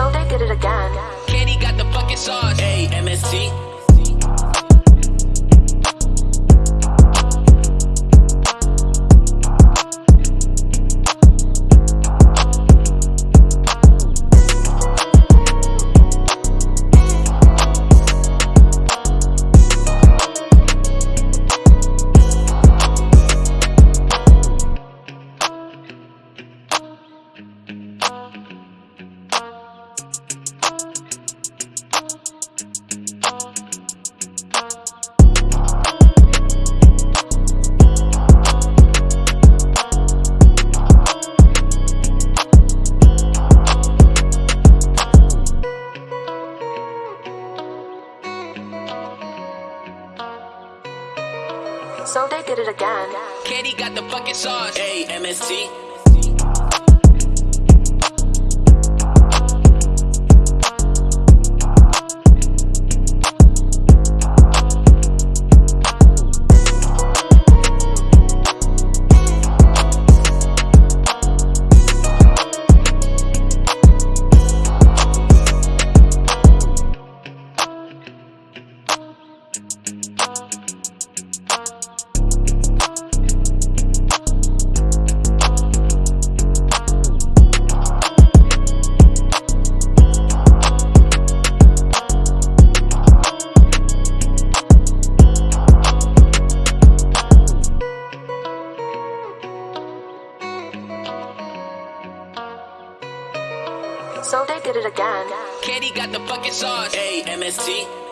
So they did it again. Katie got the fucking sauce. Hey, MST. So they did it again. Katie got the fucking sauce. Hey, MST. So they did it again. Katie got the fucking sauce. Hey, MST.